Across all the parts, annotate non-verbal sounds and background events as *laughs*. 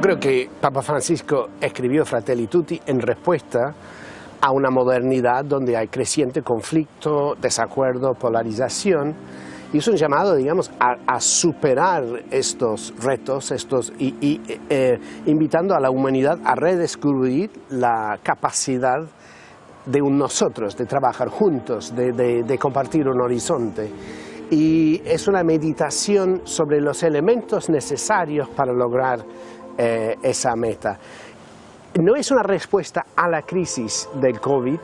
creo que Papa Francisco escribió Fratelli Tutti en respuesta a una modernidad donde hay creciente conflicto, desacuerdo, polarización, y es un llamado, digamos, a, superar estos retos estos, y, eh, invitando a la humanidad a redescubrir la capacidad de un nosotros, de trabajar juntos, de, compartir un horizonte. Y es una meditación sobre los elementos necesarios para lograr eh, esa meta. No es una respuesta a la crisis del COVID,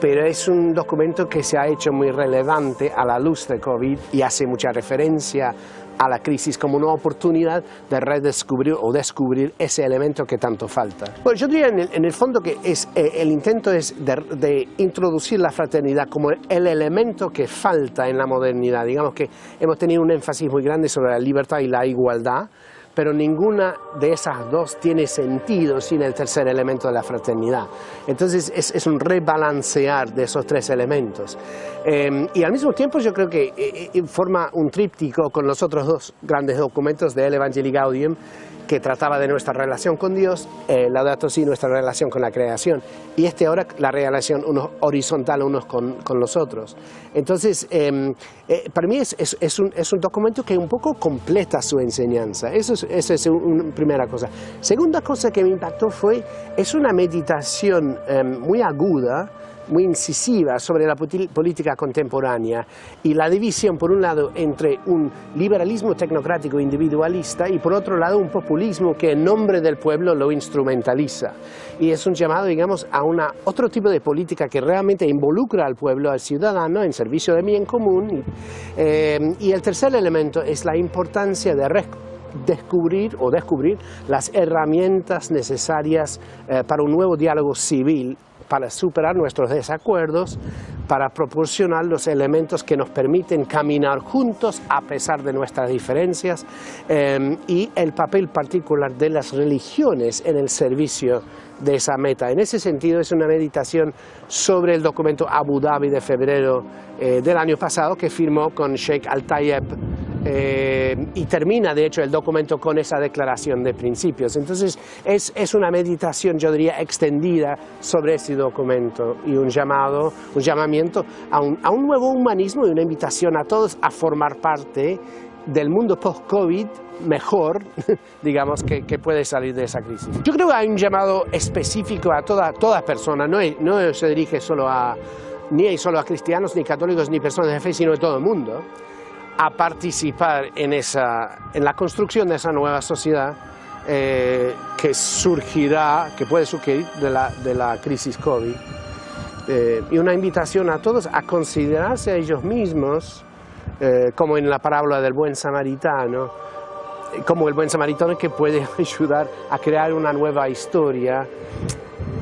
pero es un documento que se ha hecho muy relevante a la luz del COVID y hace mucha referencia a la crisis como una oportunidad de redescubrir o descubrir ese elemento que tanto falta. Bueno, yo diría en el, fondo que es, eh, el intento es de, de, introducir la fraternidad como el elemento que falta en la modernidad. Digamos que hemos tenido un énfasis muy grande sobre la libertad y la igualdad, pero ninguna de esas dos tiene sentido sin el tercer elemento de la fraternidad. Entonces es, un rebalancear de esos tres elementos. Em, y al mismo tiempo yo creo que eh, eh, forma un tríptico con los otros dos grandes documentos de El Evangelii Gaudium, que trataba de nuestra relación con Dios, eh, Laudato Si, nuestra relación con la creación, y este ahora la relación uno, horizontal unos con, con, los otros. Entonces, em, eh, para mí es, es, un, es, un, documento que un poco completa su enseñanza, eso es, esa es una primera cosa. Segunda cosa que me impactó fue, es una meditación em, muy aguda, muy incisiva sobre la política contemporánea y la división, por un lado, entre un liberalismo tecnocrático individualista y, por otro lado, un populismo que en nombre del pueblo lo instrumentaliza. Y es un llamado, digamos, a una, otro tipo de política que realmente involucra al pueblo, al ciudadano, en servicio de bien común. Eh, y el tercer elemento es la importancia de descubrir o descubrir las herramientas necesarias eh, para un nuevo diálogo civil para superar nuestros desacuerdos, para proporcionar los elementos que nos permiten caminar juntos a pesar de nuestras diferencias eh, y el papel particular de las religiones en el servicio de esa meta. En ese sentido es una meditación sobre el documento Abu Dhabi de febrero eh, del año pasado que firmó con Sheikh Al-Tayeb eh, y termina de hecho el documento con esa declaración de principios. Entonces es, es, una meditación, yo diría, extendida sobre ese documento y un llamado, un llamamiento a un, a un nuevo humanismo y una invitación a todos a formar parte del mundo post-COVID mejor, *laughs* digamos, que, que, puede salir de esa crisis. Yo creo que hay un llamado específico a toda, toda persona, no, no se dirige solo a, ni solo a cristianos, ni católicos, ni personas de fe, sino a todo el mundo a participar en, esa, en la construcción de esa nueva sociedad eh, que surgirá, que puede surgir de la, de la crisis COVID. Eh, y una invitación a todos a considerarse a ellos mismos, eh, como en la parábola del buen samaritano, como el buen samaritano que puede *laughs* ayudar a crear una nueva historia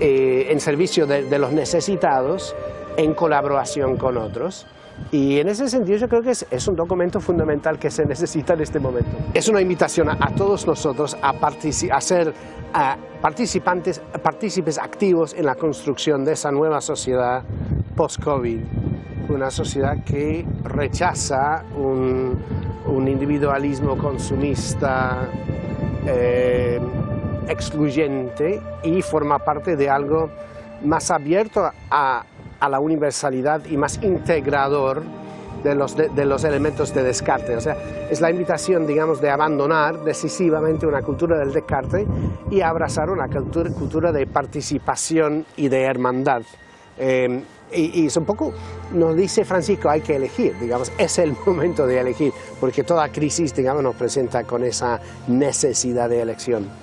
en servicio de, de los necesitados en colaboración con otros. Y en ese sentido yo creo que es, un documento fundamental que se necesita en este momento. Es una invitación a, todos nosotros a, ser participantes, partícipes activos en la construcción de esa nueva sociedad post-COVID. Una sociedad que rechaza un, individualismo consumista eh, excluyente y forma parte de algo más abierto a, a la universalidad y más integrador de los, de, los, elementos de descarte. O sea, es la invitación, digamos, de abandonar decisivamente una cultura del descarte y abrazar una cultura, cultura de participación y de hermandad. Eh, y, es un poco, nos dice Francisco, hay que elegir, digamos, es el *laughs* momento de elegir, porque toda crisis, digamos, nos presenta con esa necesidad de elección.